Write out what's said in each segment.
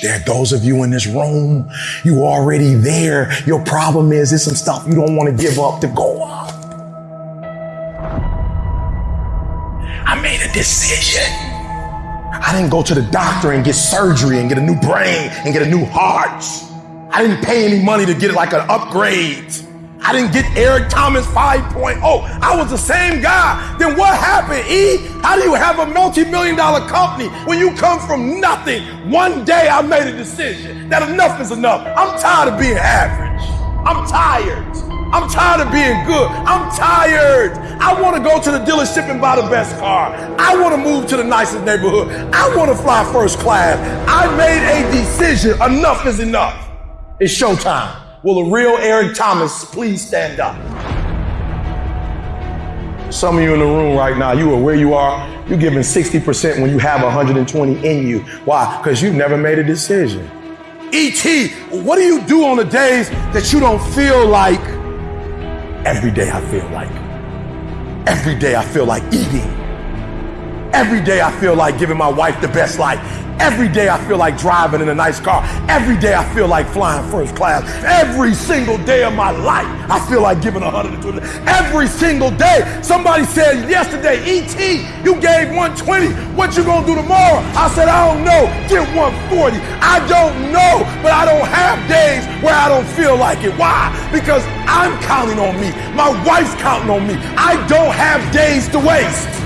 There are those of you in this room, you already there. Your problem is there's some stuff you don't want to give up to go on. I made a decision. I didn't go to the doctor and get surgery and get a new brain and get a new heart. I didn't pay any money to get it like an upgrade. I didn't get Eric Thomas 5.0. I was the same guy. Then what happened, E? How do you have a multi-million dollar company when you come from nothing? One day I made a decision that enough is enough. I'm tired of being average. I'm tired. I'm tired of being good. I'm tired. I want to go to the dealership and buy the best car. I want to move to the nicest neighborhood. I want to fly first class. I made a decision. Enough is enough. It's showtime. Will a real Eric Thomas please stand up? Some of you in the room right now, you are where you are. You're giving 60% when you have 120 in you. Why? Because you've never made a decision. ET, what do you do on the days that you don't feel like? Every day I feel like. Every day I feel like eating. Every day I feel like giving my wife the best life. Every day I feel like driving in a nice car. Every day I feel like flying first class. Every single day of my life, I feel like giving 120. Every single day. Somebody said yesterday, ET, you gave 120. What you gonna do tomorrow? I said, I don't know. Get 140. I don't know, but I don't have days where I don't feel like it. Why? Because I'm counting on me. My wife's counting on me. I don't have days to waste.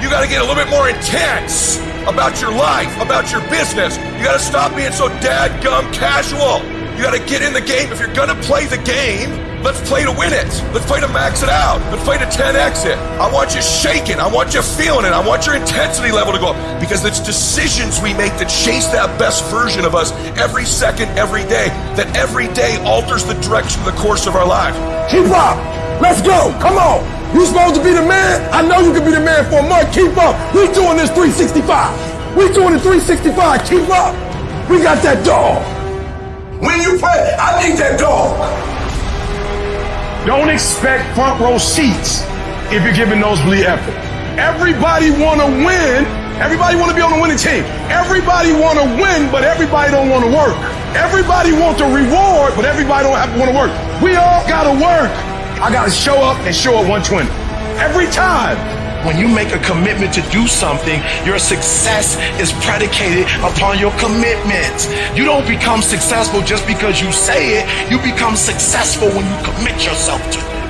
You got to get a little bit more intense about your life, about your business. You got to stop being so dadgum casual. You got to get in the game. If you're going to play the game, let's play to win it. Let's play to max it out. Let's play to 10x it. I want you shaking. I want you feeling it. I want your intensity level to go up because it's decisions we make that chase that best version of us every second, every day, that every day alters the direction, of the course of our life. Keep up. Let's go. Come on. You supposed to be the man? I know you can be the man for a month. Keep up. We doing this 365. We doing it 365. Keep up. We got that dog. When you play, I need that dog. Don't expect front row seats if you're giving nosebleed effort. Everybody want to win. Everybody want to be on the winning team. Everybody want to win, but everybody don't want to work. Everybody want the reward, but everybody don't have to want to work. We all got to work. I got to show up and show up 120 every time. When you make a commitment to do something, your success is predicated upon your commitment. You don't become successful just because you say it. You become successful when you commit yourself to it.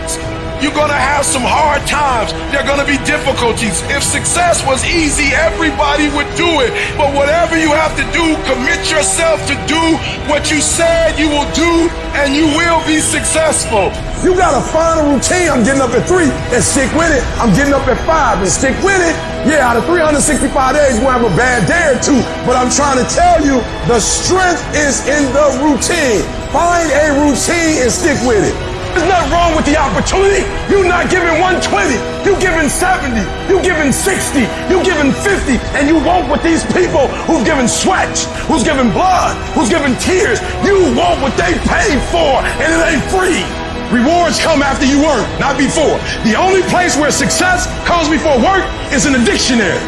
You're gonna have some hard times. There are gonna be difficulties. If success was easy, everybody would do it. But whatever you have to do, commit yourself to do what you said you will do, and you will be successful. You gotta find a routine. I'm getting up at three and stick with it. I'm getting up at five and stick with it. Yeah, out of 365 days, we'll have a bad day or two. But I'm trying to tell you, the strength is in the routine. Find a routine and stick with it. There's nothing wrong with the opportunity. You're not giving 120. You giving 70. You giving 60. You giving 50. And you want what these people who've given sweat, who's given blood, who's given tears, you want what they paid for, and it ain't free. Rewards come after you work, not before. The only place where success comes before work is in the dictionary.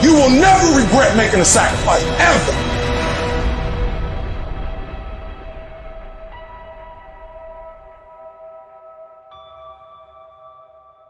You will never regret making a sacrifice, ever.